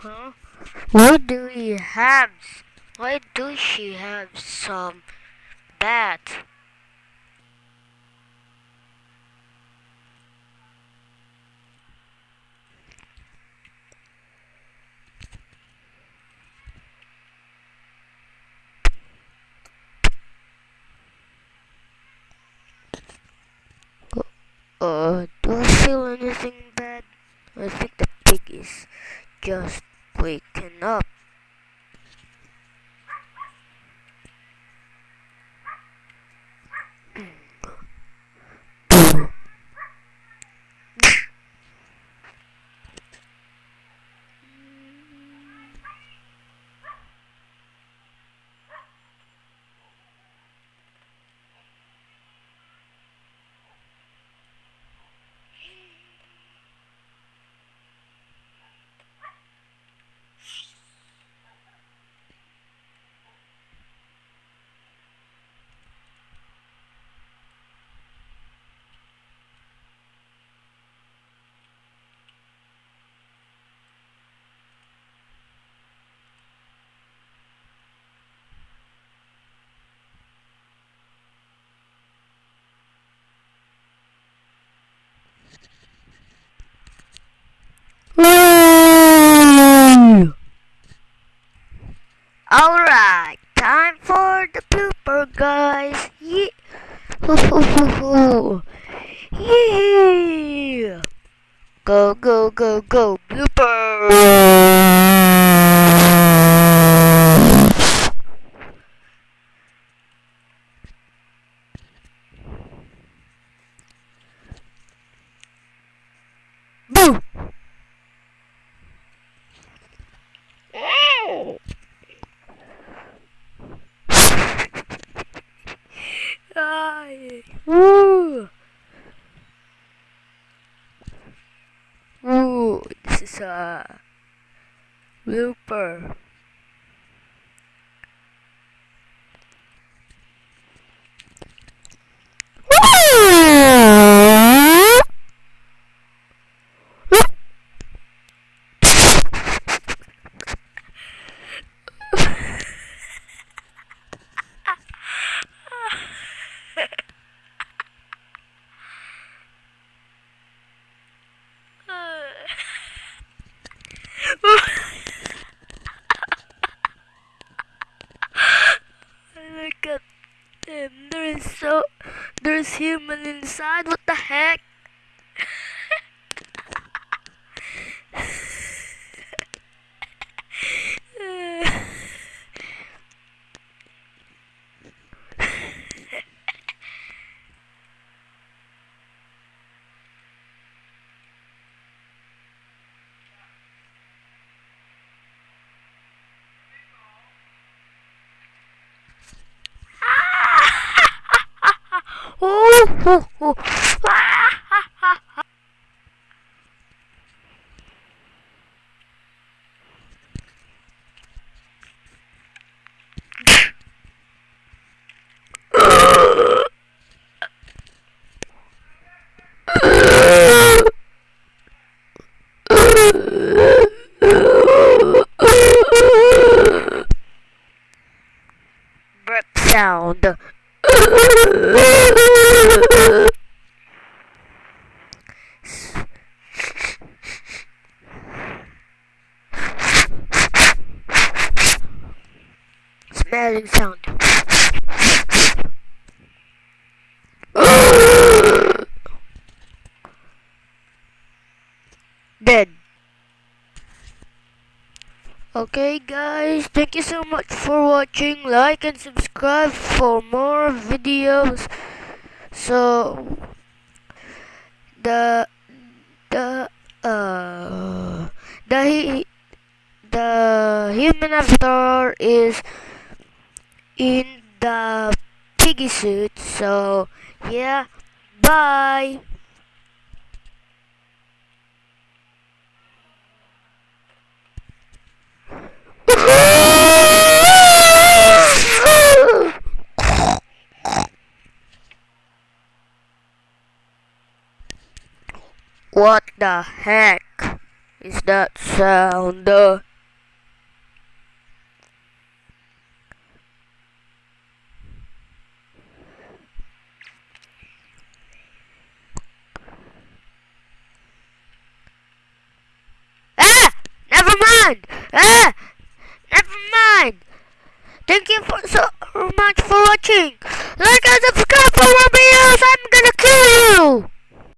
Huh? Why do we have? Why do she have some bat? Uh, do I feel anything bad? I think the pig is just waking up. Alright, time for the blooper, guys. Yeah. yeah. Go, go, go, go, blooper. Boo! Uh, this is is so there's human inside. What the heck? Sound. Smelling sound. Okay guys, thank you so much for watching. Like and subscribe for more videos. So the the uh the the human avatar is in the piggy suit. So yeah, bye. the heck is that sound? Ah! Never mind! Ah! Never mind! Thank you for so much for watching! Like and subscribe for more videos! I'm gonna kill you!